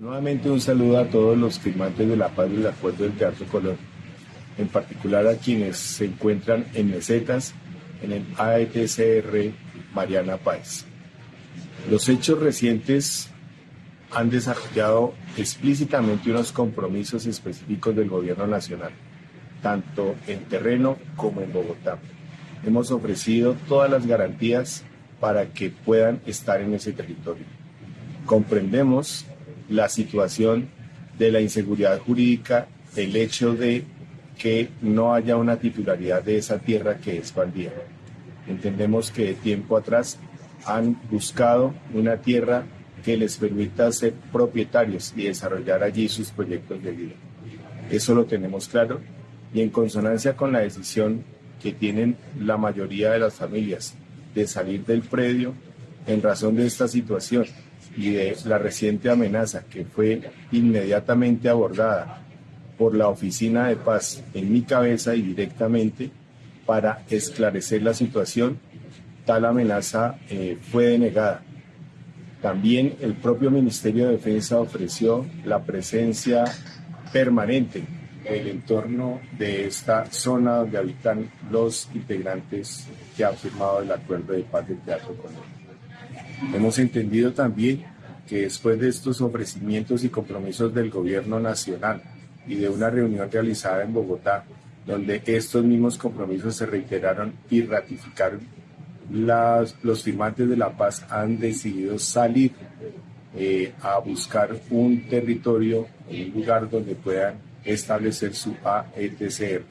Nuevamente un saludo a todos los firmantes de la paz del acuerdo del Teatro Colón, en particular a quienes se encuentran en mesetas en el AETCR Mariana Páez. Los hechos recientes han desarrollado explícitamente unos compromisos específicos del gobierno nacional, tanto en terreno como en Bogotá. Hemos ofrecido todas las garantías para que puedan estar en ese territorio. Comprendemos la situación de la inseguridad jurídica, el hecho de que no haya una titularidad de esa tierra que es bandida. Entendemos que de tiempo atrás han buscado una tierra que les permita ser propietarios y desarrollar allí sus proyectos de vida. Eso lo tenemos claro y en consonancia con la decisión que tienen la mayoría de las familias de salir del predio en razón de esta situación y de la reciente amenaza que fue inmediatamente abordada por la Oficina de Paz en mi cabeza y directamente para esclarecer la situación, tal amenaza eh, fue denegada. También el propio Ministerio de Defensa ofreció la presencia permanente del entorno de esta zona donde habitan los integrantes que han firmado el acuerdo de paz del Teatro Colón. Hemos entendido también que después de estos ofrecimientos y compromisos del gobierno nacional y de una reunión realizada en Bogotá, donde estos mismos compromisos se reiteraron y ratificaron, los firmantes de la paz han decidido salir eh, a buscar un territorio, un lugar donde puedan establecer su AETCR.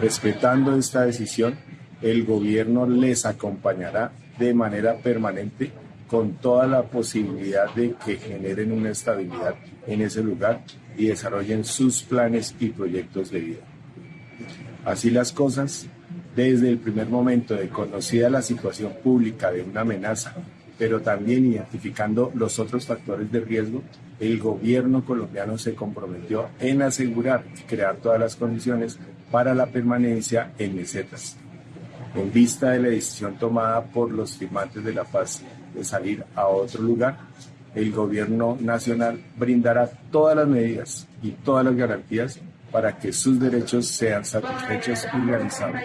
Respetando esta decisión, el gobierno les acompañará de manera permanente con toda la posibilidad de que generen una estabilidad en ese lugar y desarrollen sus planes y proyectos de vida. Así las cosas, desde el primer momento de conocida la situación pública de una amenaza, pero también identificando los otros factores de riesgo, el gobierno colombiano se comprometió en asegurar y crear todas las condiciones para la permanencia en mesetas. En vista de la decisión tomada por los firmantes de la paz de salir a otro lugar, el gobierno nacional brindará todas las medidas y todas las garantías para que sus derechos sean satisfechos y realizados.